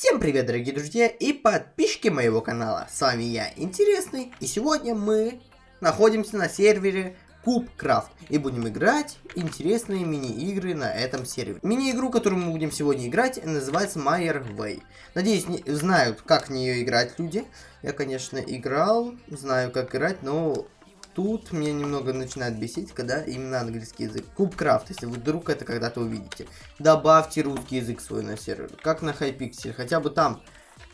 Всем привет, дорогие друзья и подписчики моего канала. С вами я, Интересный, и сегодня мы находимся на сервере Кубкрафт и будем играть интересные мини-игры на этом сервере. Мини-игру, которую мы будем сегодня играть, называется Майер Way. Надеюсь, не, знают, как в нее играть люди. Я, конечно, играл, знаю, как играть, но тут меня немного начинает бесить, когда именно английский язык. Кубкрафт, если вы вдруг это когда-то увидите. Добавьте русский язык свой на сервер, как на Hypixel, хотя бы там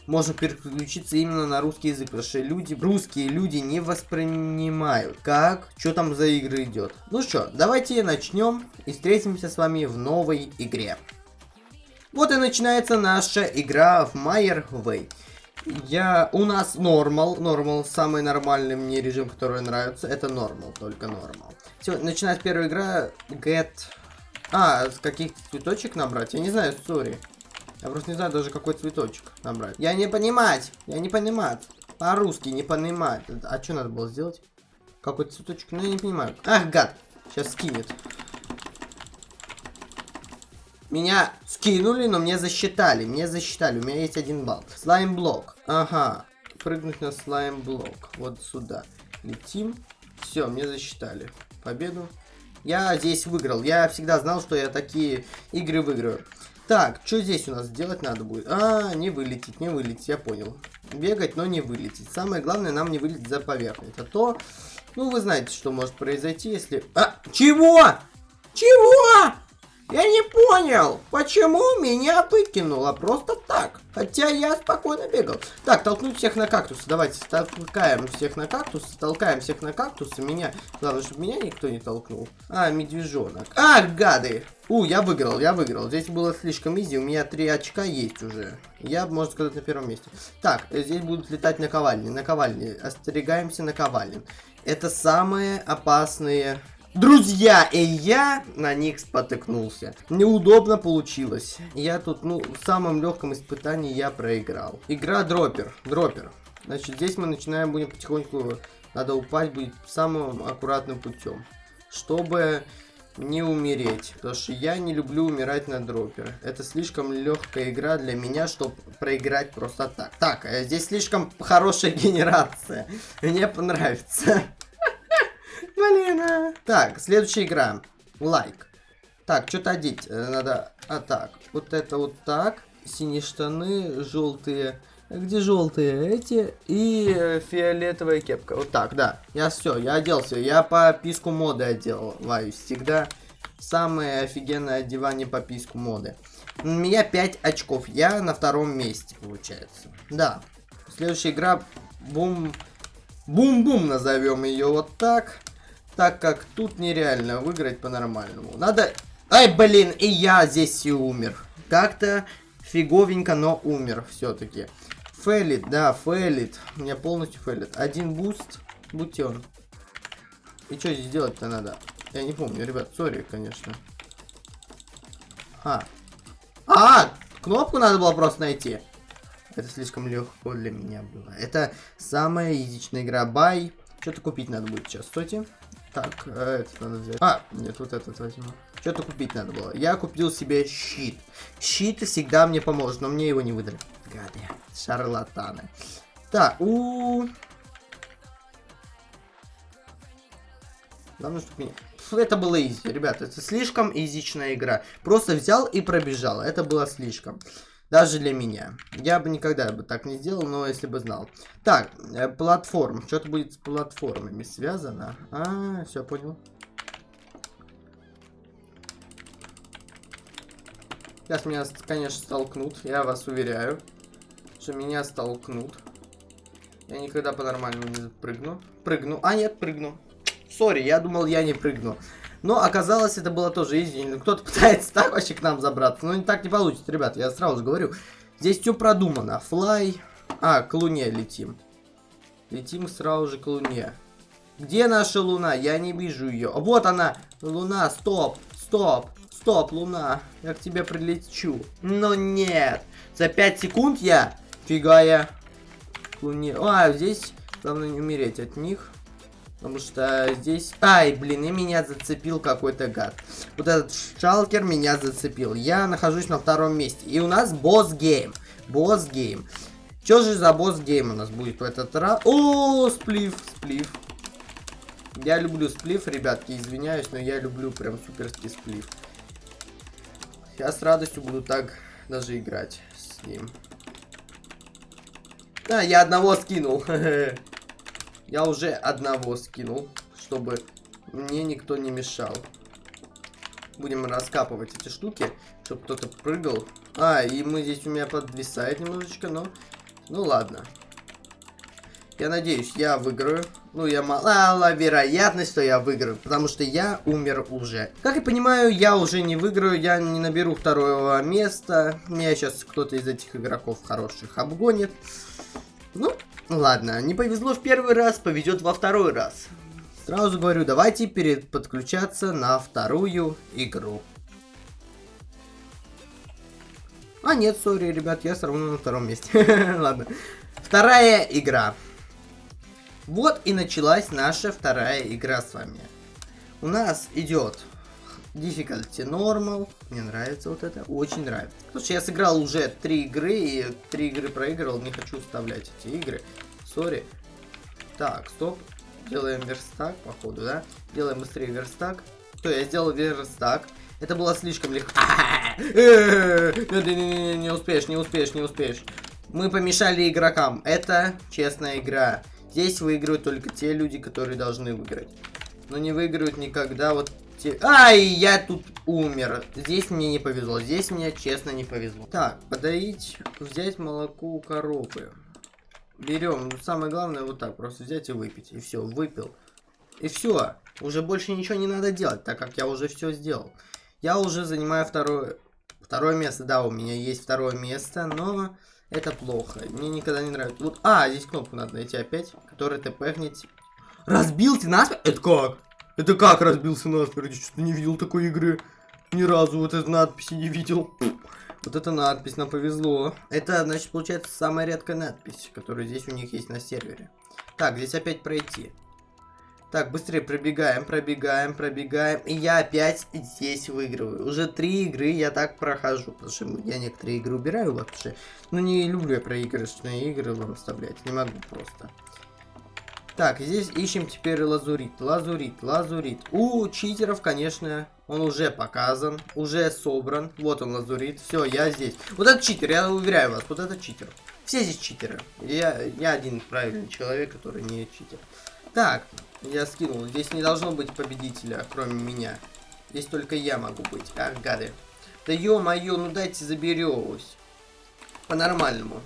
можно переключиться именно на русский язык, потому что люди, русские люди не воспринимают, как, что там за игры идет. Ну что, давайте начнем и встретимся с вами в новой игре. Вот и начинается наша игра в Майер Way. Я... У нас нормал. Нормал. Самый нормальный мне режим, который нравится. Это нормал. Только нормал. Все, начинает первая игра. Get... А, каких-то цветочек набрать? Я не знаю, сори. Я просто не знаю даже, какой цветочек набрать. Я не понимать. Я не понимать. По-русски не понимать. А что надо было сделать? Какой цветочек? Ну, я не понимаю. Ах, гад. Сейчас скинет. Меня скинули, но мне засчитали. Мне засчитали. У меня есть один балл. Слайм-блок. Ага. Прыгнуть на слайм-блок. Вот сюда. Летим. Все, мне засчитали. Победу. Я здесь выиграл. Я всегда знал, что я такие игры выиграю. Так, что здесь у нас делать надо будет? А, не вылететь, не вылететь, я понял. Бегать, но не вылететь. Самое главное, нам не вылететь за поверхность. А то, ну, вы знаете, что может произойти, если... А, чего? Чего? Я не понял, почему меня выкинуло просто так. Хотя я спокойно бегал. Так, толкнуть всех на кактус. Давайте толкаем всех на кактус. Толкаем всех на кактус. Меня... Главное, чтобы меня никто не толкнул. А, медвежонок. А, гады. У, я выиграл, я выиграл. Здесь было слишком изи. У меня три очка есть уже. Я, можно сказать, на первом месте. Так, здесь будут летать наковальни. Наковальни. Остерегаемся наковальни. Это самые опасные Друзья, и я на них спотыкнулся. Неудобно получилось. Я тут, ну, в самом легком испытании я проиграл. Игра дропер. Дропер. Значит, здесь мы начинаем, будем потихоньку... Надо упасть будет самым аккуратным путем. Чтобы не умереть. Потому что я не люблю умирать на дропер. Это слишком легкая игра для меня, чтобы проиграть просто так. Так, э, здесь слишком хорошая генерация. Мне понравится. Блин. Так, следующая игра. Лайк. Так, что-то одеть э, надо. А так, вот это вот так. Синие штаны, желтые. Где желтые? Эти. И э, фиолетовая кепка. Вот так, да. Я все, я оделся. Я по писку моды одеваюсь. Всегда самое офигенное одевание по писку моды. У меня 5 очков. Я на втором месте, получается. Да. Следующая игра. Бум. Бум-бум назовем ее вот так так как тут нереально выиграть по-нормальному. Надо... Ай, блин, и я здесь и умер. Как-то фиговенько, но умер все-таки. Failed, да, failed. У меня полностью failed. Один boost, будьте он. И что здесь делать-то надо? Я не помню, ребят, sorry, конечно. А. А, кнопку надо было просто найти. Это слишком легко для меня было. Это самая изичная игра. Buy. Что-то купить надо будет сейчас. Стойте. Так, э, это надо взять. А, нет, вот этот возьму. Что-то купить надо было. Я купил себе щит. Щит всегда мне поможет, но мне его не выдали. Гады, шарлатаны. Так, у, -у, -у. Главное, чтобы меня... Это было изи, ребята. Это слишком изичная игра. Просто взял и пробежал. Это было слишком. Даже для меня. Я бы никогда бы так не сделал, но если бы знал. Так, э, платформ. Что-то будет с платформами связано. А, все, понял. Сейчас меня, конечно, столкнут. Я вас уверяю, что меня столкнут. Я никогда по-нормальному не прыгну. Прыгну. А, нет, прыгну. Sorry, я думал, я не прыгну. Но оказалось, это было тоже easy. Кто-то пытается так вообще к нам забраться. Но так не получится, ребят, я сразу говорю. Здесь все продумано. Fly. А, к луне летим. Летим сразу же к луне. Где наша луна? Я не вижу ее. Вот она. Луна, стоп, стоп, стоп, луна. Я к тебе прилечу. Но нет. За 5 секунд я... Фига я. К луне. А, здесь главное не умереть от них. Потому что здесь... Ай, блин, и меня зацепил какой-то гад. Вот этот shulker меня зацепил. Я нахожусь на втором месте. И у нас boss game. Boss game. Что же за boss game у нас будет в этот раз? О, spleef, spleef. Я люблю сплив, ребятки, извиняюсь, но я люблю прям суперский сплив. Я с радостью буду так даже играть с ним. Да, я одного скинул. Я уже одного скинул, чтобы мне никто не мешал. Будем раскапывать эти штуки, чтобы кто-то прыгал. А, и мы здесь у меня подвисает немножечко, но... Ну ладно. Я надеюсь, я выиграю. Ну, я мало вероятность, что я выиграю, потому что я умер уже. Как я понимаю, я уже не выиграю, я не наберу второго места. Меня сейчас кто-то из этих игроков хороших обгонит. Ну, ладно, не повезло в первый раз, повезет во второй раз. Сразу говорю, давайте перед подключаться на вторую игру. А нет, сори, ребят, я все равно на втором месте. Ладно. Вторая игра. Вот и началась наша вторая игра с вами. У нас идет Difficulty Normal. Мне нравится вот это. Очень нравится. Слушай, я сыграл уже три игры, и три игры проигрывал. Не хочу вставлять эти игры. Сори. Так, стоп. Делаем верстак, походу, да? Делаем быстрее верстак. Что, я сделал верстак. Это было слишком легко. Не успеешь, не успеешь, не успеешь. Мы помешали игрокам. Это честная игра. Здесь выигрывают только те люди, которые должны выиграть. Но не выигрывают никогда вот те... Ай, я тут умер. Здесь мне не повезло. Здесь мне честно не повезло. Так, подоить, взять молоко у коровы. Берем. Ну, самое главное вот так. Просто взять и выпить. И все, выпил. И все. Уже больше ничего не надо делать, так как я уже все сделал. Я уже занимаю второе... Второе место, да, у меня есть второе место, но это плохо. Мне никогда не нравится. Вот, а, здесь кнопку надо найти опять, которая тпхнет. Разбился насмерть? Это как? Это как разбился насмерть? Что-то не видел такой игры. Ни разу вот этой надписи не видел. Вот эта надпись, нам повезло. Это, значит, получается самая редкая надпись, которая здесь у них есть на сервере. Так, здесь опять пройти. Так, быстрее пробегаем, пробегаем, пробегаем. И я опять здесь выигрываю. Уже три игры я так прохожу. Потому что я некоторые игры убираю вообще. Но не люблю я проигрышные игры вам вставлять. Не могу просто. Так, здесь ищем теперь лазурит. Лазурит, лазурит. У читеров, конечно, он уже показан. Уже собран. Вот он, лазурит. Все, я здесь. Вот это читер, я уверяю вас. Вот это читер. Все здесь читеры. Я, я один правильный человек, который не читер. Так, я скинул. Здесь не должно быть победителя, кроме меня. Здесь только я могу быть. Ах, гады. Да ё-моё, ну дайте заберусь. По-нормальному.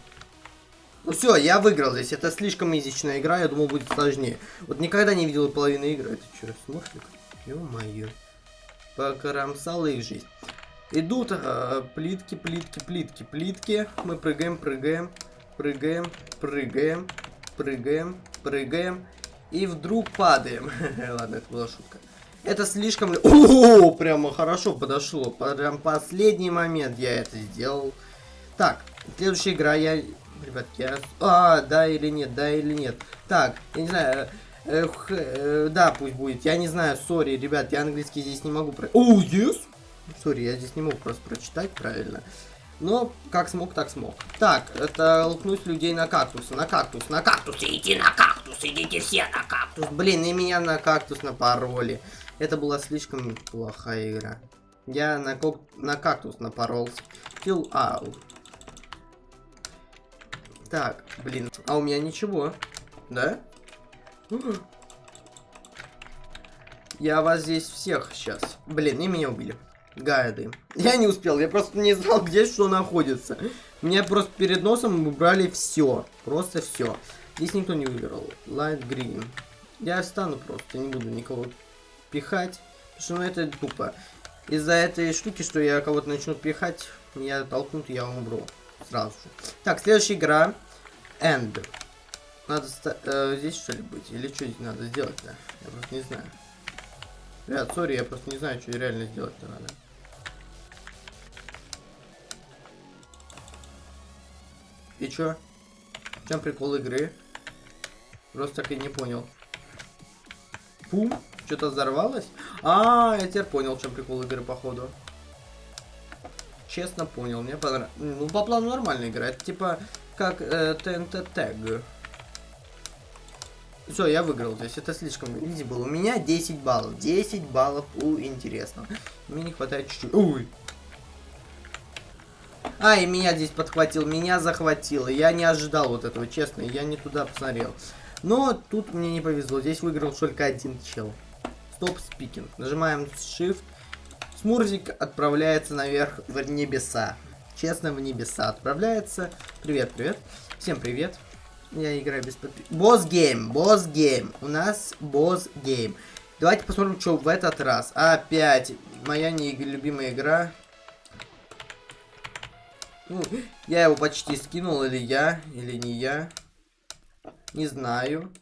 Ну все, я выиграл здесь. Это слишком изичная игра, я думал будет сложнее. Вот никогда не видел половины игры. Это что, смошлик? Ё-моё. Покромсала их жизнь. Идут э, плитки, плитки, плитки, плитки. Мы прыгаем, прыгаем, прыгаем, прыгаем, прыгаем, прыгаем. И вдруг падаем. Ладно, это была шутка. Это слишком... О, прямо хорошо подошло. Прям последний момент я это сделал. Так, следующая игра я... Ребятки, я... А, да или нет, да или нет. Так, я не знаю... Эх, э, да, пусть будет. Я не знаю, сори, ребят, я английский здесь не могу... Про... О, yes! Сори, я здесь не могу просто прочитать правильно. Но как смог, так смог. Так, это лкнуть людей на кактус. На кактус, на кактус. Идите на кактус, идите все на кактус. Блин, и меня на кактус напороли. Это была слишком плохая игра. Я на, кок... на кактус напоролся. Kill out. Так, блин. А у меня ничего. Да? Я вас здесь всех сейчас. Блин, и меня убили гайды. Я не успел, я просто не знал, где что находится. Меня просто перед носом убрали все. Просто все. Здесь никто не выбирал. Light green. Я встану просто, не буду никого пихать. Потому что ну, это тупо. Из-за этой штуки, что я кого-то начну пихать, меня толкнут, я умру. Сразу же. Так, следующая игра. End. Надо э, здесь что ли быть? Или что здесь надо сделать-то? Я просто не знаю. Ребят, сори, я просто не знаю, что реально сделать-то надо. И чё? В чем прикол игры? Просто так и не понял. Пум? Что-то взорвалось? А, я теперь понял, в чем прикол игры, походу. Честно понял, мне понравилось. Ну, по плану нормально играет, типа, как э, Тег. Все, я выиграл, то есть это слишком изи было. У меня 10 баллов, 10 баллов у интересного. Мне не хватает чуть-чуть. Ой! А, и меня здесь подхватил, меня захватило. Я не ожидал вот этого, честно, я не туда посмотрел. Но тут мне не повезло, здесь выиграл только один чел. Стоп спикинг. Нажимаем Shift. Смурзик отправляется наверх в небеса. Честно, в небеса отправляется. Привет, привет. Всем привет. Я играю без подписки. Boss game, boss game. У нас boss game. Давайте посмотрим, что в этот раз. Опять моя нелюбимая игра. Ну, я его почти скинул, или я, или не я. Не знаю.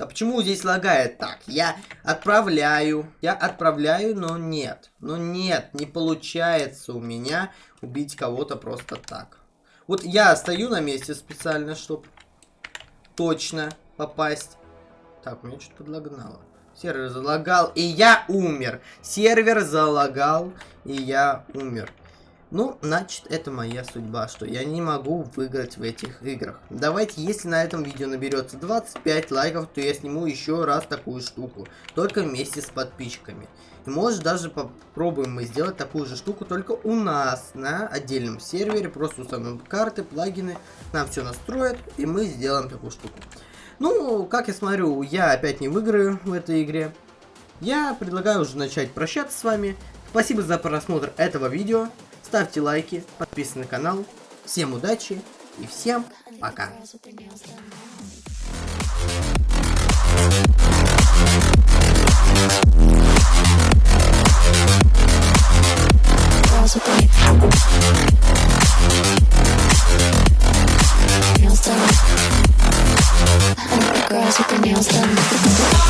А почему здесь лагает так? Я отправляю, я отправляю, но нет. Но нет, не получается у меня убить кого-то просто так. Вот я стою на месте специально, чтобы точно попасть. Так, у меня что-то подлагнало. Сервер залагал, и я умер. Сервер залагал, и я умер. Ну, значит, это моя судьба, что я не могу выиграть в этих играх. Давайте, если на этом видео наберется 25 лайков, то я сниму еще раз такую штуку. Только вместе с подписчиками. И может даже попробуем мы сделать такую же штуку только у нас на отдельном сервере. Просто установим карты, плагины, нам все настроят, и мы сделаем такую штуку. Ну, как я смотрю, я опять не выиграю в этой игре. Я предлагаю уже начать прощаться с вами. Спасибо за просмотр этого видео ставьте лайки, подписывайтесь на канал. Всем удачи и всем пока. Girls with their nails done.